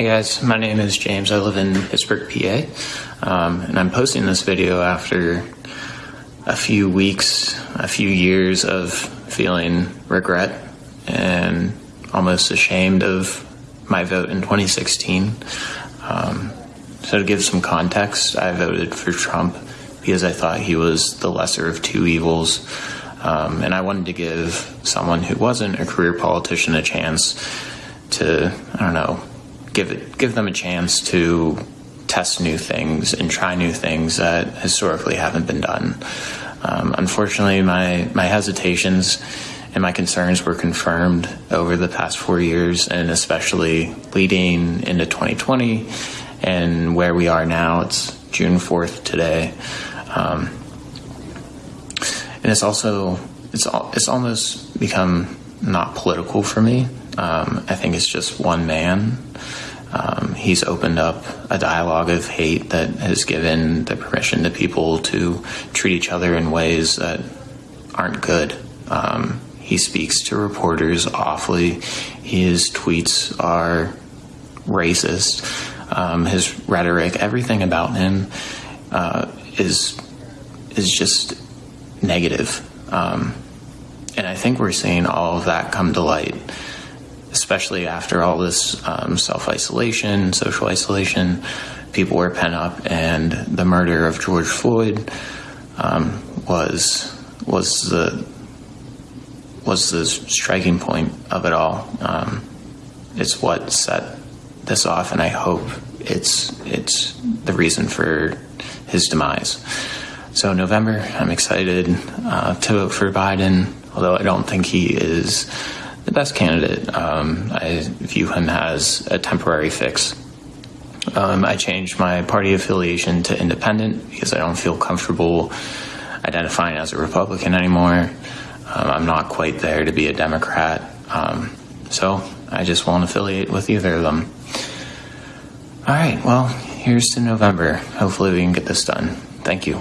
Hey guys, my name is James. I live in Pittsburgh, PA, um, and I'm posting this video after a few weeks, a few years of feeling regret and almost ashamed of my vote in 2016. Um, so, to give some context, I voted for Trump because I thought he was the lesser of two evils. Um, and I wanted to give someone who wasn't a career politician a chance to, I don't know, give it, give them a chance to test new things and try new things that historically haven't been done. Um, unfortunately, my my hesitations and my concerns were confirmed over the past four years, and especially leading into 2020 and where we are now. It's June 4th today. Um, and it's also it's it's almost become not political for me. Um, I think it's just one man. Um, he's opened up a dialogue of hate that has given the permission to people to treat each other in ways that aren't good. Um, he speaks to reporters awfully. His tweets are racist. Um, his rhetoric, everything about him uh, is is just negative. Um, and I think we're seeing all of that come to light, especially after all this um, self isolation, social isolation. People were pent up, and the murder of George Floyd um, was was the was the striking point of it all. Um, it's what set this off, and I hope it's it's the reason for his demise. So November, I'm excited uh, to vote for Biden, although I don't think he is the best candidate. Um, I view him as a temporary fix. Um, I changed my party affiliation to independent because I don't feel comfortable identifying as a Republican anymore. Um, I'm not quite there to be a Democrat. Um, so I just won't affiliate with either of them. All right, well, here's to November. Hopefully, we can get this done. Thank you.